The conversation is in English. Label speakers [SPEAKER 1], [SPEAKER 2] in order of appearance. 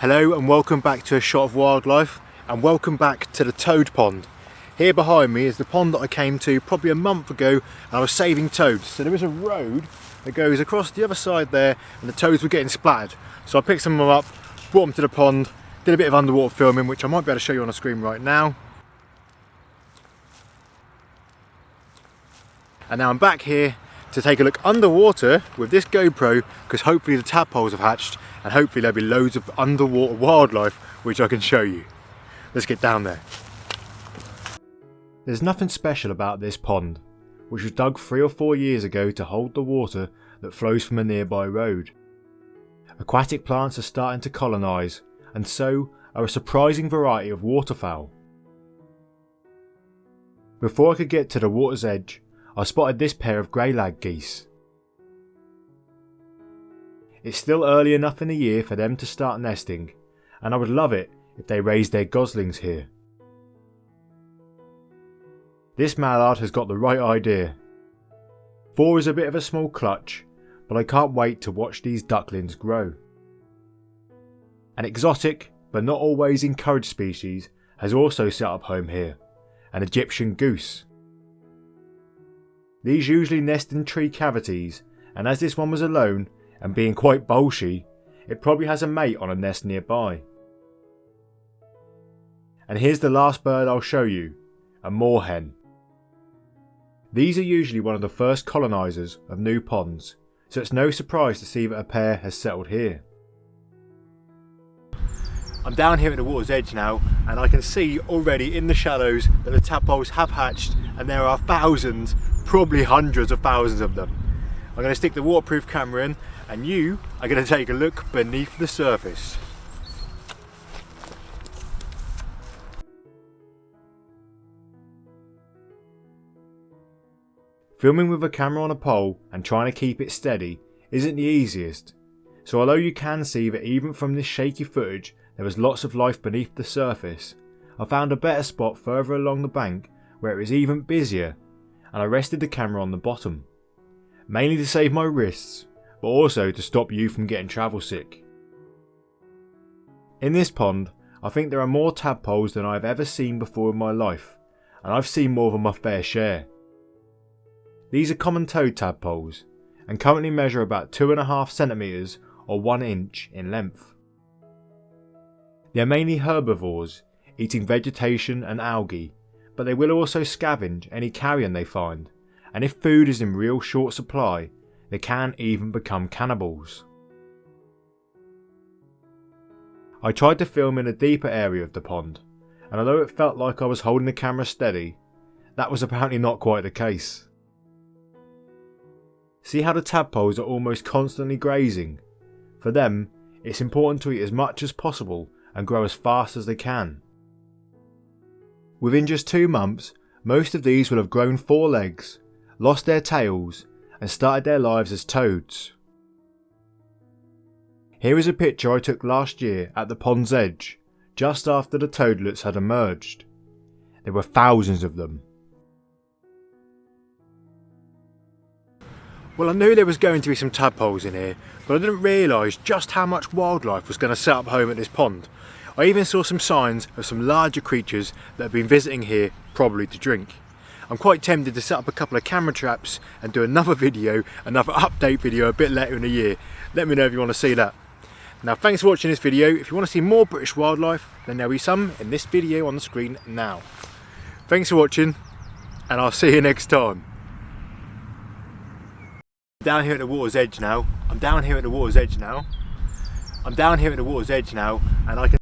[SPEAKER 1] Hello and welcome back to A Shot of Wildlife and welcome back to the toad pond. Here behind me is the pond that I came to probably a month ago and I was saving toads. So there is a road that goes across the other side there and the toads were getting splattered. So I picked some of them up, brought them to the pond, did a bit of underwater filming which I might be able to show you on the screen right now. And now I'm back here to take a look underwater with this GoPro because hopefully the tadpoles have hatched and hopefully there'll be loads of underwater wildlife which I can show you. Let's get down there. There's nothing special about this pond, which was dug three or four years ago to hold the water that flows from a nearby road. Aquatic plants are starting to colonise, and so are a surprising variety of waterfowl. Before I could get to the water's edge, I spotted this pair of grey lag geese. It's still early enough in the year for them to start nesting, and I would love it if they raised their goslings here. This mallard has got the right idea. Four is a bit of a small clutch, but I can't wait to watch these ducklings grow. An exotic, but not always encouraged species has also set up home here, an Egyptian goose. These usually nest in tree cavities, and as this one was alone and being quite bolshy, it probably has a mate on a nest nearby. And here's the last bird I'll show you, a moorhen. These are usually one of the first colonisers of new ponds, so it's no surprise to see that a pair has settled here. I'm down here at the water's edge now and I can see already in the shallows that the tadpoles have hatched and there are thousands, probably hundreds of thousands of them. I'm going to stick the waterproof camera in and you are going to take a look beneath the surface. Filming with a camera on a pole and trying to keep it steady isn't the easiest, so although you can see that even from this shaky footage there was lots of life beneath the surface, I found a better spot further along the bank where it was even busier and I rested the camera on the bottom, mainly to save my wrists but also to stop you from getting travel sick. In this pond, I think there are more tadpoles than I have ever seen before in my life, and I've seen more than my fair share. These are common toad tadpoles, and currently measure about 2.5 centimetres or 1 inch in length. They are mainly herbivores, eating vegetation and algae, but they will also scavenge any carrion they find, and if food is in real short supply, they can even become cannibals. I tried to film in a deeper area of the pond, and although it felt like I was holding the camera steady, that was apparently not quite the case. See how the tadpoles are almost constantly grazing? For them, it's important to eat as much as possible and grow as fast as they can. Within just two months, most of these will have grown four legs, lost their tails and started their lives as toads. Here is a picture I took last year at the pond's edge, just after the toadlets had emerged. There were thousands of them. Well I knew there was going to be some tadpoles in here, but I didn't realise just how much wildlife was going to set up home at this pond. I even saw some signs of some larger creatures that have been visiting here, probably to drink. I'm quite tempted to set up a couple of camera traps and do another video, another update video a bit later in the year. Let me know if you want to see that. Now thanks for watching this video. If you want to see more British wildlife, then there'll be some in this video on the screen now. Thanks for watching, and I'll see you next time. Down here at the water's edge now. I'm down here at the water's edge now. I'm down here at the water's edge now, and I can